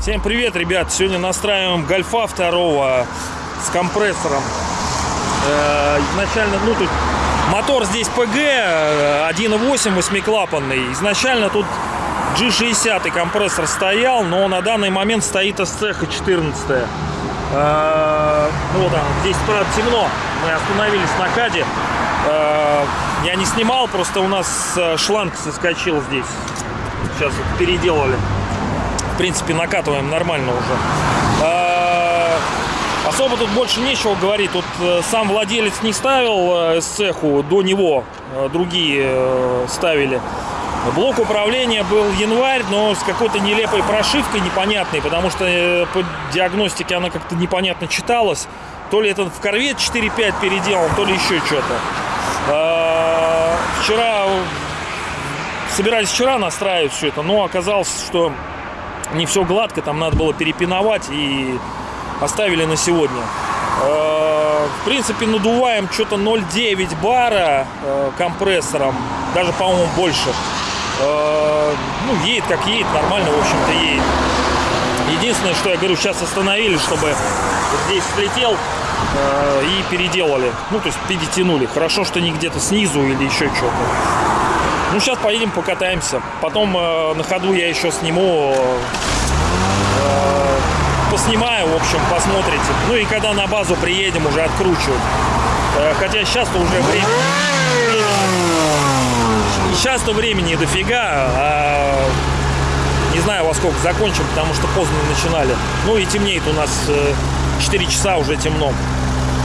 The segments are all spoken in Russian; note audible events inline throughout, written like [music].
Всем привет, ребят! Сегодня настраиваем гольфа второго с компрессором. Э, изначально, ну тут мотор здесь э, 1.8 восьмиклапанный. Изначально тут G60 компрессор стоял, но на данный момент стоит SCH 14. Э, ну вот там, здесь правда темно. Мы остановились на каде. Э, я не снимал, просто у нас э, шланг соскочил здесь. Сейчас вот переделали в принципе, накатываем нормально уже. Особо тут больше нечего говорить. Тут сам владелец не ставил э, цеху, до него другие ставили. Блок управления был январь, но с какой-то нелепой прошивкой непонятной, потому что э, по диагностике она как-то непонятно читалась. То ли это в корвет 4.5 переделан, то ли еще что-то. А, Вчера собирались вчера настраивать все это, но оказалось, что не все гладко, там надо было перепиновать и оставили на сегодня. Э, В принципе, надуваем что-то 0,9 бара э, компрессором, даже, по-моему, больше. Э, Ну, едет как едет, нормально, в общем-то, едет. Единственное, что я говорю, сейчас остановили, чтобы здесь слетел э, и переделали. Ну, то есть перетянули. Хорошо, что не где-то снизу или еще что-то. Ну, сейчас поедем покатаемся. Потом э, на ходу я еще сниму, поснимаю, в общем, посмотрите. Ну и когда на базу приедем, уже откручивать. Хотя сейчас-то уже время... Сейчас-то времени дофига, а не знаю во сколько закончим, потому что поздно начинали. Ну и темнеет у нас э, 4 часа уже темно.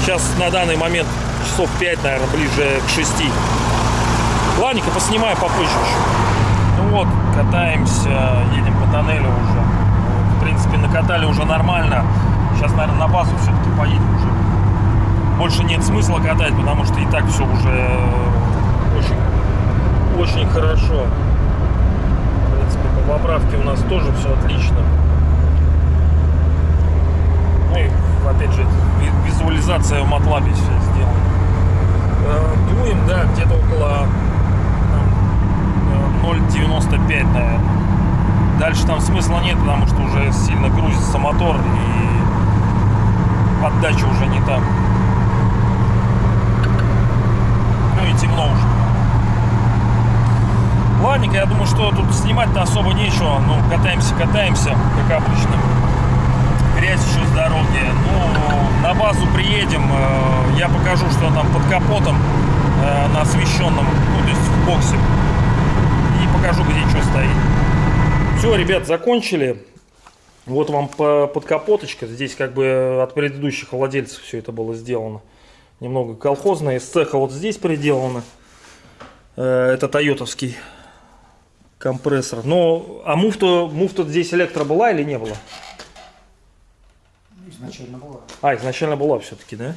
Сейчас на данный момент часов 5, наверное, ближе к 6. Ладненько, поснимаю попозже еще. Ну вот, катаемся, едем по тоннелю уже. В принципе, накатали уже нормально. Сейчас, наверное, на базу все-таки поедем уже. Больше нет смысла катать, потому что и так все уже э, очень, очень хорошо. В принципе, по поправке у нас тоже все отлично. Ну и, опять же, ви- визуализация в MATLAB все сделана. Э, Дуем, да, где-то около там, э, 0,95, наверное. Дальше там смысла нет, потому что уже сильно грузится мотор и поддача уже не там. Ну и темно уже. Я думаю, что тут снимать-то особо нечего. Ну, катаемся, катаемся, как обычно. Грязь еще с дороги. Ну, на базу приедем. э, Я покажу, что там под капотом э, на освещенном, ну, то есть в боксе. И покажу, где что стоит. Все, ребят, закончили. Вот вам по- подкапоточка. Здесь как бы от предыдущих владельцев все это было сделано. Немного колхозное. Из цеха вот здесь приделано. Э, Это тойотовский компрессор. Но, а муфта, муфта здесь электро была или не было? Изначально была. А, изначально была все-таки, да?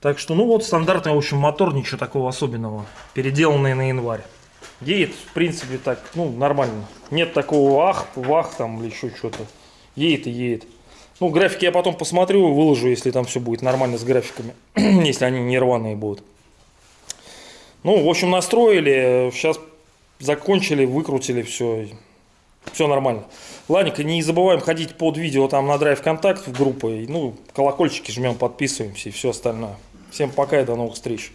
Так что, ну вот, стандартный, в общем, мотор, ничего такого особенного. Переделанный на январь. Едет, в принципе, так, ну, нормально. Нет такого ах, вах там или еще что-то. Едет и едет. Ну, графики я потом посмотрю, выложу, если там все будет нормально с графиками. [clears throat] если они не рваные будут. Ну, в общем, настроили. Сейчас закончили, выкрутили все. Все нормально. Ладненько, не забываем ходить под видео там на Драйв Контакт в группу. И, Ну, колокольчики жмем, подписываемся и все остальное. Всем пока и до новых встреч.